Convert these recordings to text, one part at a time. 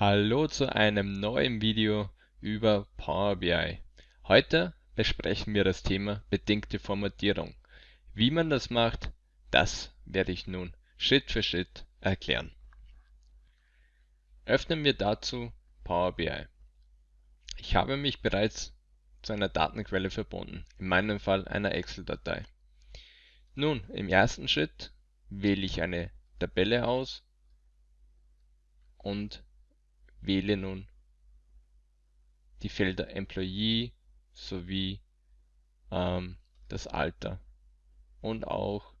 Hallo zu einem neuen Video über Power BI. Heute besprechen wir das Thema bedingte Formatierung. Wie man das macht, das werde ich nun Schritt für Schritt erklären. Öffnen wir dazu Power BI. Ich habe mich bereits zu einer Datenquelle verbunden, in meinem Fall einer Excel-Datei. Nun, im ersten Schritt wähle ich eine Tabelle aus und wähle nun die Felder Employee sowie ähm, das Alter und auch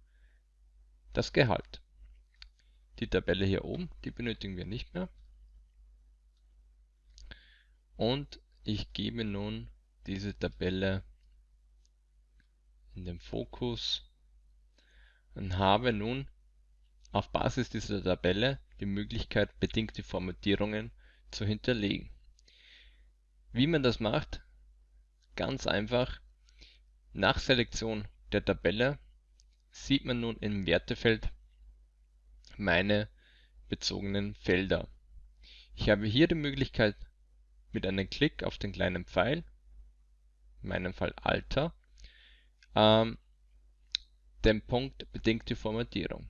das Gehalt. Die Tabelle hier oben, die benötigen wir nicht mehr. Und ich gebe nun diese Tabelle in den Fokus und habe nun auf Basis dieser Tabelle die Möglichkeit, bedingte Formatierungen zu hinterlegen. Wie man das macht? Ganz einfach. Nach Selektion der Tabelle sieht man nun im Wertefeld meine bezogenen Felder. Ich habe hier die Möglichkeit, mit einem Klick auf den kleinen Pfeil, in meinem Fall Alter, ähm, den Punkt bedingte Formatierung.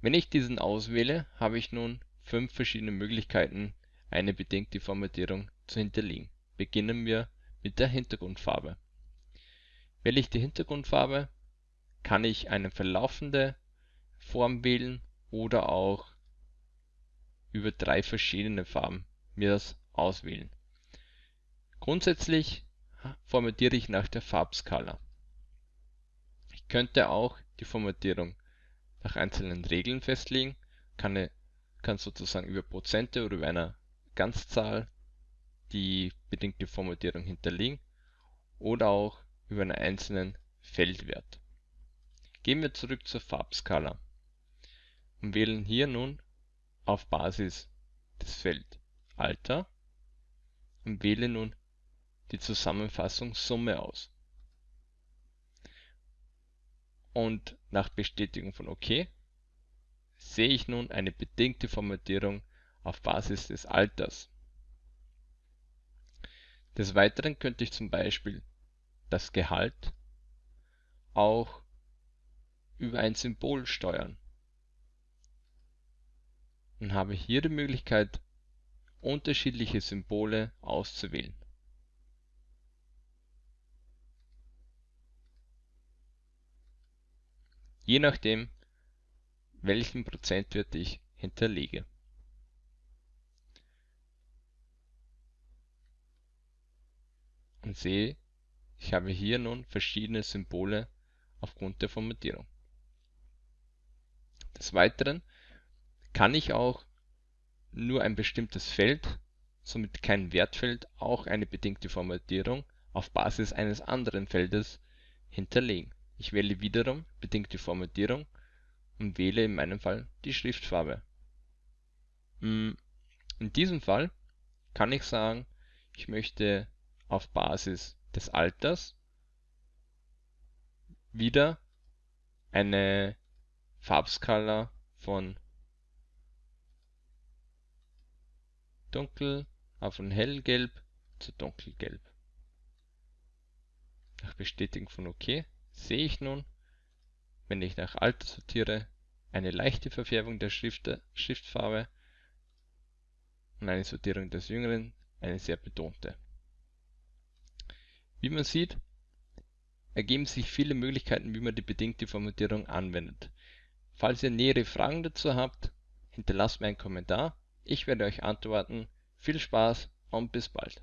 Wenn ich diesen auswähle, habe ich nun fünf verschiedene Möglichkeiten, eine bedingte Formatierung zu hinterlegen. Beginnen wir mit der Hintergrundfarbe. Wähle ich die Hintergrundfarbe, kann ich eine verlaufende Form wählen oder auch über drei verschiedene Farben mir das auswählen. Grundsätzlich formatiere ich nach der Farbskala. Ich könnte auch die Formatierung nach einzelnen Regeln festlegen, kann, kann sozusagen über Prozente oder über einer Ganzzahl die bedingte Formatierung hinterlegen oder auch über einen einzelnen Feldwert. Gehen wir zurück zur Farbskala und wählen hier nun auf Basis des Feld Alter und wähle nun die Zusammenfassung Summe aus und nach Bestätigung von OK sehe ich nun eine bedingte Formatierung auf Basis des Alters. Des Weiteren könnte ich zum Beispiel das Gehalt auch über ein Symbol steuern und habe hier die Möglichkeit, unterschiedliche Symbole auszuwählen je nachdem welchen Prozentwert ich hinterlege. Und sehe, ich habe hier nun verschiedene Symbole aufgrund der Formatierung. Des Weiteren kann ich auch nur ein bestimmtes Feld, somit kein Wertfeld, auch eine bedingte Formatierung auf Basis eines anderen Feldes hinterlegen ich wähle wiederum bedingte Formatierung und wähle in meinem Fall die Schriftfarbe. Hm, in diesem Fall kann ich sagen, ich möchte auf Basis des Alters wieder eine Farbskala von dunkel, äh, von hellgelb zu dunkelgelb. Nach Bestätigen von OK sehe ich nun, wenn ich nach Alter sortiere, eine leichte Verfärbung der Schrift, Schriftfarbe und eine Sortierung des Jüngeren, eine sehr betonte. Wie man sieht, ergeben sich viele Möglichkeiten, wie man die bedingte Formatierung anwendet. Falls ihr nähere Fragen dazu habt, hinterlasst mir einen Kommentar. Ich werde euch antworten. Viel Spaß und bis bald.